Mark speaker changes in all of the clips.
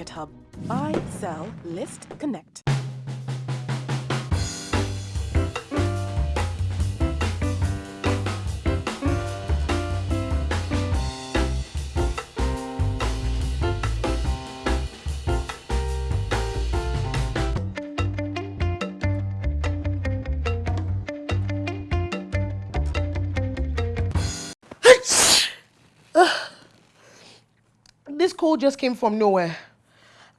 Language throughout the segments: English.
Speaker 1: Market Hub. Buy, sell, list, connect.
Speaker 2: This call just came from nowhere.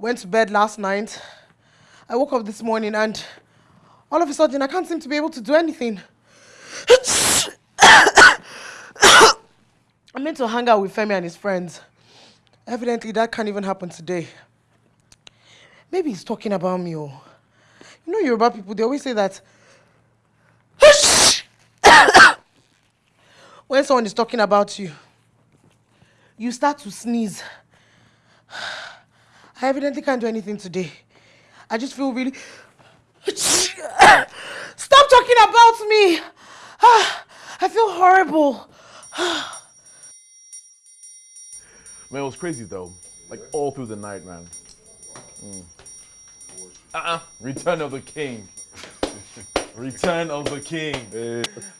Speaker 2: Went to bed last night. I woke up this morning and all of a sudden I can't seem to be able to do anything. I meant to hang out with Femi and his friends. Evidently, that can't even happen today. Maybe he's talking about me. Oh. You know, Yoruba people, they always say that when someone is talking about you, you start to sneeze. I evidently can't do anything today. I just feel really. Stop talking about me! I feel horrible.
Speaker 3: Man, it was crazy though. Like all through the night, man. Mm. Uh-uh. Return of the King. Return of the King.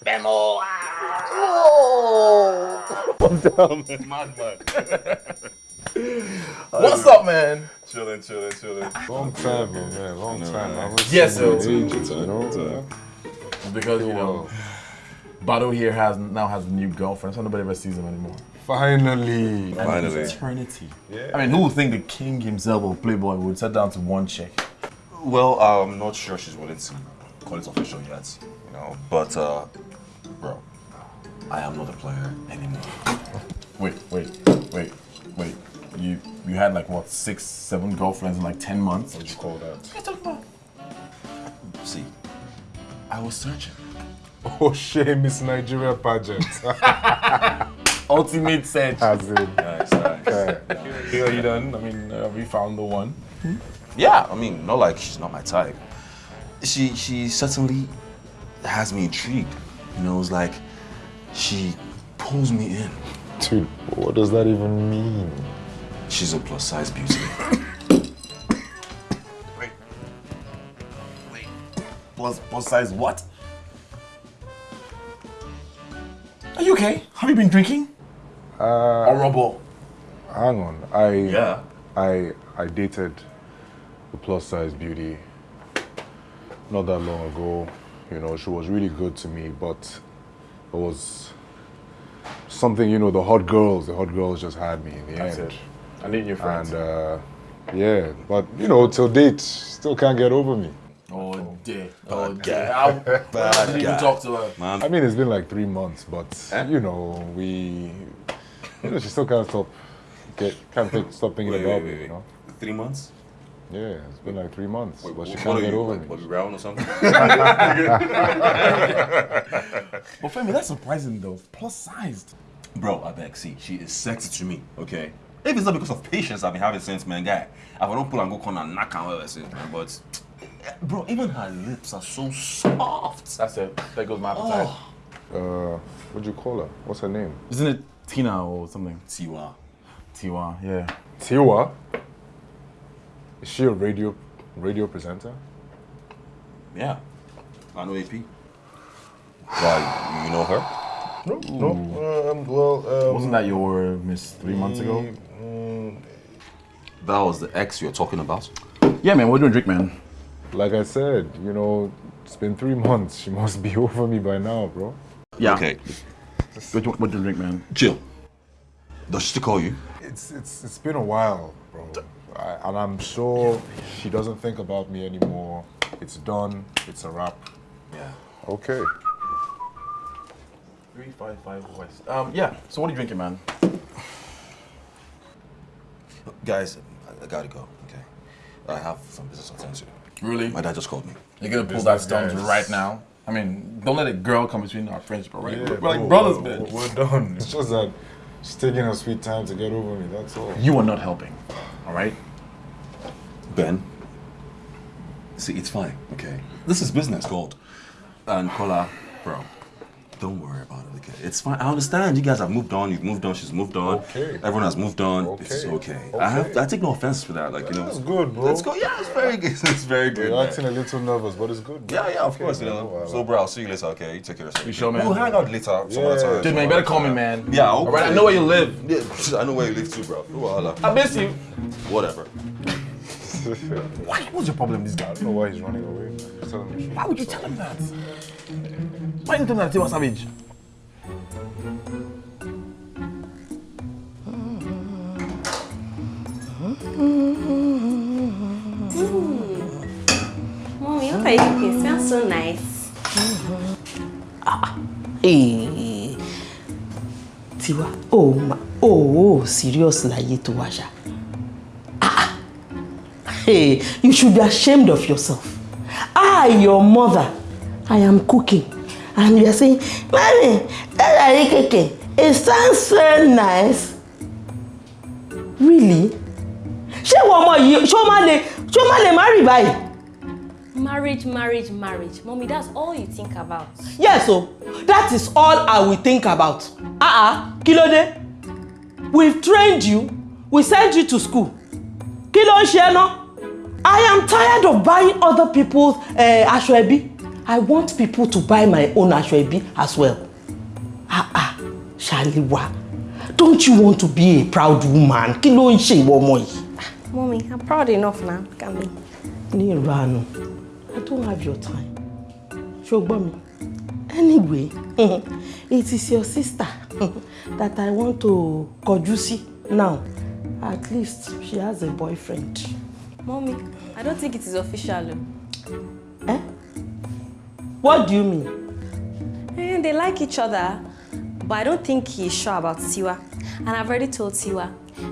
Speaker 4: Bemo!
Speaker 3: I'm down, man.
Speaker 4: Madman.
Speaker 3: What's up, man?
Speaker 4: Chilling, chilling, chilling.
Speaker 5: Long time, man, man. Long
Speaker 4: know,
Speaker 5: time.
Speaker 4: right?
Speaker 5: I haven't
Speaker 3: Yes,
Speaker 5: seen you
Speaker 3: sir.
Speaker 5: in ages, you know?
Speaker 4: Sir.
Speaker 3: Because you know, Bado here has now has a new girlfriend, so nobody ever sees him anymore.
Speaker 5: Finally.
Speaker 4: Finally.
Speaker 3: Eternity. Yeah. I mean, who would think the king himself or Playboy would set down to one chick?
Speaker 4: Well, I'm not sure she's willing to call it official yet, you know. But, uh, bro, I am not a player anymore.
Speaker 3: Wait, wait, wait, wait. You you had like what six, seven girlfriends in like ten months?
Speaker 5: What do you call that? What are you talking about?
Speaker 4: See, I was searching.
Speaker 5: Oh, shame, Miss Nigeria pageant.
Speaker 3: Ultimate search.
Speaker 5: As in,
Speaker 4: Nice, nice.
Speaker 3: Here you done? I mean, uh, we found the one.
Speaker 4: Yeah, I mean, not like she's not my type. She she certainly has me intrigued. You know, it's like she pulls me in.
Speaker 5: dude, what does that even mean?
Speaker 4: She's a plus size beauty.
Speaker 3: Wait. Wait. Plus plus size what? Are you okay? Have you been drinking?
Speaker 5: Uh,
Speaker 3: Horrible.
Speaker 5: hang on. I,
Speaker 4: Yeah.
Speaker 5: I, I dated a plus size beauty not that long ago. You know, she was really good to me, but it was something, you know, the hot girls, the hot girls just had me in the
Speaker 3: That's
Speaker 5: end.
Speaker 3: it. I need your friends.
Speaker 5: And uh, yeah, but you know, till date, still can't get over me.
Speaker 3: oh dear. Oh
Speaker 4: Bad
Speaker 3: dear.
Speaker 4: guy.
Speaker 3: How,
Speaker 4: Bad
Speaker 3: how did you even talk to her?
Speaker 4: Man,
Speaker 5: I mean, it's been like three months, but you know, we, you know, she still can't stop, get, can't think, stop thinking
Speaker 4: Wait,
Speaker 5: about
Speaker 4: wait,
Speaker 5: me,
Speaker 4: wait,
Speaker 5: you know.
Speaker 4: three months?
Speaker 5: Yeah, it's been like three months, but she can't get
Speaker 4: you,
Speaker 5: over
Speaker 4: like,
Speaker 5: me.
Speaker 4: Bobby Brown or something?
Speaker 3: But Femi, that's surprising though. Plus sized.
Speaker 4: Bro, I beg, see, she is sexy to me, okay? If it's not because of patience I've been having since, man, guy, I don't pull and go corner and knock and whatever since, man, but, bro, even her lips are so soft.
Speaker 3: That's it. There goes my appetite.
Speaker 5: Uh, what'd you call her? What's her name?
Speaker 3: Isn't it Tina or something?
Speaker 4: Tiwa.
Speaker 3: Tiwa, yeah.
Speaker 5: Tiwa. Is she a radio, radio presenter?
Speaker 4: Yeah. I know AP. Why, you know her?
Speaker 5: No, no. Um, well, um,
Speaker 3: Wasn't that your uh, miss three months ago? Mm, mm.
Speaker 4: That was the ex you're talking about?
Speaker 3: Yeah, man. We're doing drink, man.
Speaker 5: like I said, you know, it's been three months. She must be over me by now, bro.
Speaker 3: Yeah.
Speaker 4: Okay.
Speaker 3: What do what do you drink, man?
Speaker 4: Chill. does she still call you?
Speaker 5: It's it's it's been a while, bro. I, and I'm sure she doesn't think about me anymore. It's done. It's a wrap.
Speaker 4: Yeah.
Speaker 5: Okay.
Speaker 3: Three five five west. Um, yeah. So what are you drinking, man?
Speaker 4: Guys, I, I gotta go, okay? I have some business to attend to.
Speaker 3: Really?
Speaker 4: My dad just called me.
Speaker 3: You're gonna pull that
Speaker 5: Business
Speaker 3: stunt
Speaker 5: guys.
Speaker 3: right now? I mean, don't let a girl come between our friendship, all right?
Speaker 5: Yeah,
Speaker 3: we're, we're
Speaker 5: bro,
Speaker 3: like brothers,
Speaker 5: we're,
Speaker 3: man.
Speaker 5: We're done. It's just that she's taking her sweet time to get over me. That's all.
Speaker 3: You are not helping, all right?
Speaker 4: Ben, see, it's fine, okay? This is business called. And Kola, bro, Don't worry about it, okay? It's fine. I understand. You guys have moved on. You've moved on. She's moved on.
Speaker 5: Okay.
Speaker 4: Everyone has moved on.
Speaker 5: Okay.
Speaker 4: It's okay. okay. I have. I take no offense for that. Like you know.
Speaker 5: It's good, bro.
Speaker 4: Let's go. Yeah, it's very good. It's very good.
Speaker 5: You're
Speaker 4: man.
Speaker 5: acting a little nervous, but it's good. bro.
Speaker 4: Yeah, yeah, of
Speaker 5: Okay,
Speaker 4: course. You know.
Speaker 5: no.
Speaker 4: So, bro, I'll see you later. Okay, you take care of yourself.
Speaker 3: You sure, man?
Speaker 4: We'll hang out later. Some other
Speaker 5: Yeah.
Speaker 4: time.
Speaker 3: Dude, man, you better call me, man.
Speaker 4: Yeah.
Speaker 3: All right, I know where you live.
Speaker 4: Yeah, I know where you live too, bro. No wahala.
Speaker 3: I miss you.
Speaker 4: Whatever.
Speaker 3: Why? What's your problem, with this guy?
Speaker 5: I don't know why he's running away. man. Just tell him the truth.
Speaker 3: Why would you tell him that? Him that Tiwa Savage?
Speaker 6: Mommy, what are you cooking? Smells so nice.
Speaker 2: Hey, Tiwa, oh ma, oh, serious láyé tó wá ṣá. Ah, hey, you should be ashamed of yourself. I, your mother, I am cooking, and you are saying, "Mommy, that cooking? It sounds so nice." Really? Ṣé ìwọ ọmọ yìí ṣé ó má lè ṣé lè marry báyìí?
Speaker 6: Marriage, marriage, marriage. Mommy, that's all you think about.
Speaker 2: Yes o, that is all I will think about. Ah ah, kí ló dé? We've trained you, we sent you to school. Kí ló ń ṣe ẹ́ ná? I am tired of buying other people's uh, aṣọ ẹbí. I want people to buy my own aṣọ ẹbí as well. Ah ah, Ṣàlíwá, don't you want to be a proud woman? Kí ló ń ṣe ìwọ ọmọ yìí?
Speaker 6: Mommy, I'm proud enough now. Look at me.
Speaker 2: ní ìranu i don't have your time ṣùgbọ́n mi anyway it is your sister that i want to kọjú sí now at least she has a boyfriend.
Speaker 6: Mommy, I don't think it is official.
Speaker 2: Eh? What do you mean.
Speaker 6: Eh, they like each other, but I don't think he's sure about Tiwa. And I've already told Tiwa,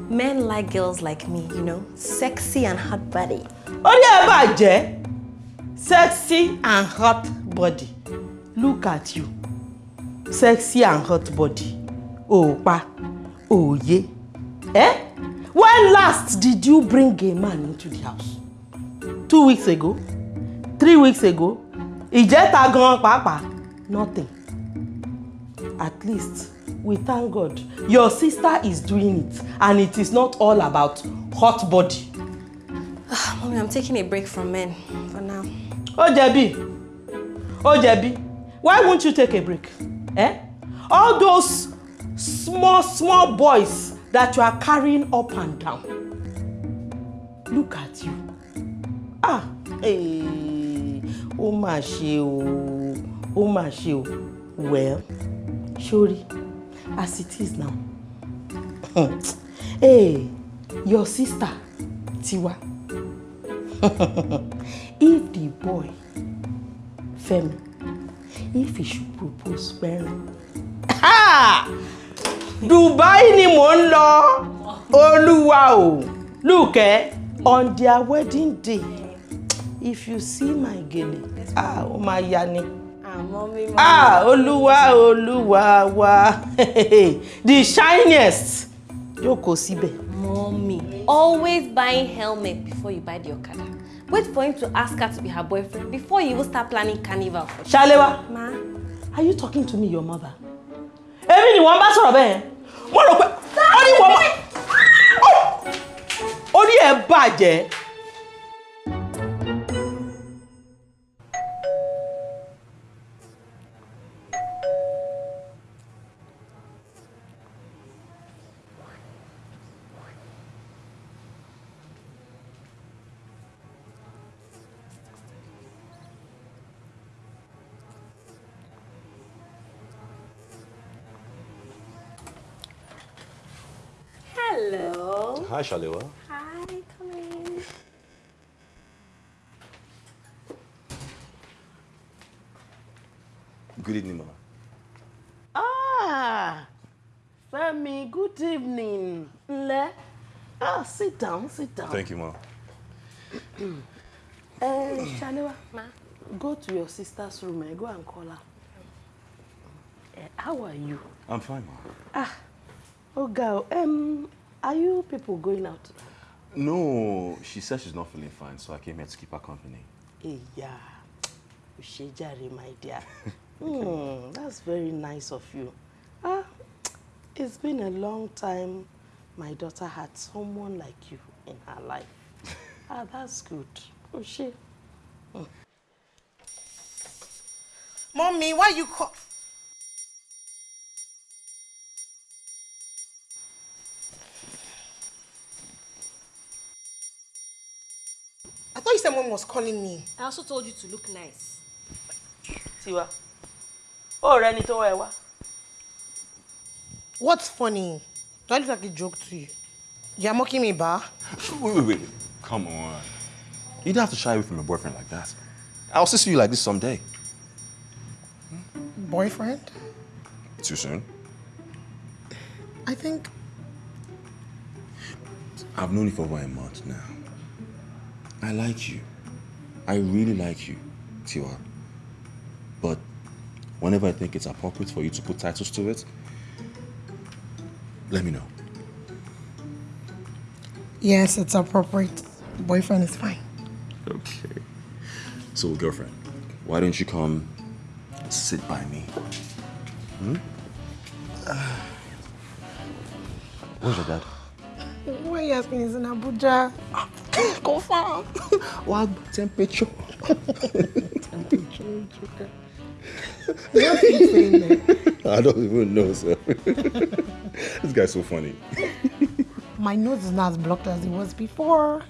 Speaker 6: men like girls like me, you know, sexy and hot body.
Speaker 2: orí ẹ bàjẹ́ sexy and hot body look at you sexy and hot body òòpa òòyé eh? when last did you bring a man into the house two weeks ago three weeks ago ìjẹta gan pàápàá nothing. At least we thank God. Your sister is doing it and it is not all about hot body.
Speaker 6: Mommy, I'm taking a break from men for now.
Speaker 2: ó jẹ̀bi. Ó jẹ̀bi. Why won't you take a break? Eh? all those small small boys that you are carrying up and down. Look at you. Ah eh, ó mà ṣe o ó mà ṣe o. Well sori as it is now. Hey, your sister Tiwa if the boy Femi if he should propose pẹrin Dubai ni mò ń lọ. Olúwa o. Look eh on their wedding day if you see my gele ah ó máa ya ni
Speaker 6: Ah,
Speaker 2: olúwa olúwa wa the shiniest jókòó síbẹ̀.
Speaker 6: Mommy, always buying helmet before you buy the Okada. Wait for him to ask her to be her boyfriend before you even start planning carnival for
Speaker 2: Ṣaléwá.
Speaker 6: Ma,
Speaker 2: Are you talking to me, your mother? Èmi ni wọ́n bá sọ̀rọ̀ bẹ́ẹ̀. Mo rò pé ó ní wọ́n máa. Orí ẹ̀ bàjẹ́.
Speaker 4: Hi, Shalewa.
Speaker 6: Hi, come in.
Speaker 4: Good evening, Mama.
Speaker 2: Ah, Femi, good evening. Nle. Ah, sit down, sit down.
Speaker 4: Thank you, Mom.
Speaker 2: Eh, Shalewa,
Speaker 6: Ma,
Speaker 2: go to your sister's room and go and call her. Eh, how are you?
Speaker 4: I'm fine, Mom.
Speaker 2: Oh, girl, um, are you people going out?
Speaker 4: No, she said she's not feeling fine, so I came here to keep her company.
Speaker 2: Ìyá, Òṣèjàre, my dear.
Speaker 7: Hmm, that's very nice of you. Ah, it's been a long time my daughter had someone like you in her life. ah, that's good. Oh, she. Hmm. Mommy, why you call? I thought you said mom was calling me.
Speaker 6: I also told you to look nice.
Speaker 7: Tiwa. Oh, Reni to wá. What's funny? Do I look like a joke to you? You're mocking me, ba?
Speaker 4: Wait, wait, wait. Come on. You don't have to shy away from your boyfriend like that. I'll see you like this someday.
Speaker 7: Boyfriend?
Speaker 4: Too soon?
Speaker 7: I think
Speaker 4: I've known you for over a month now. I like you. I really like you, Tiwa. But whenever I think it's appropriate for you to put titles to it, let me know.
Speaker 7: yes, it's appropriate. Boyfriend is fine.
Speaker 4: Okay. So, girlfriend, why don't you come sit by me? Hmm? Where's your dad?
Speaker 7: Why are you asking? He's in Abuja. Confirm.
Speaker 4: What temperature?
Speaker 7: What are you saying there?
Speaker 4: I don't even know, sir. this guy's so funny.
Speaker 7: My nose is not as blocked as it was before.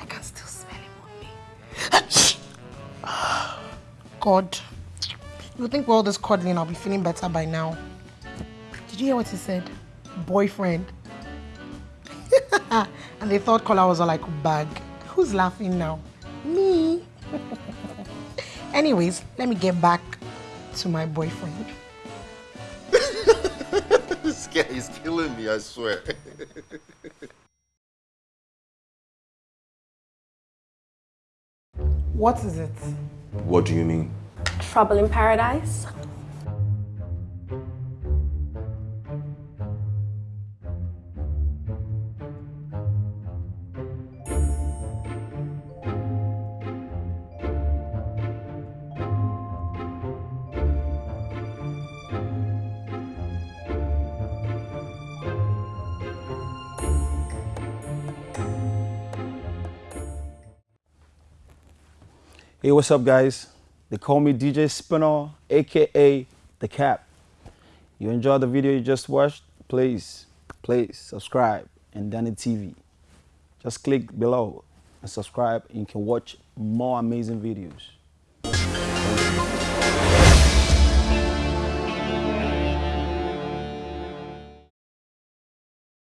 Speaker 7: I can still smell him on me. God. You think with all this cuddling, I'll be feeling better by now. Did you hear what he said? Boyfriend. Ah, and they thought Kola was all like bag. Who's laughing now? Me. Anyways, let me get back to my boyfriend.
Speaker 8: this guy is killing me, I swear.
Speaker 7: What is it?
Speaker 4: What do you mean?
Speaker 6: Trouble in paradise?
Speaker 9: Hey, what's up, guys? They call me DJ Spinner, aka The Cap. You enjoyed the video you just watched? Please, please subscribe and Danny TV. Just click below and subscribe, and you can watch more amazing videos.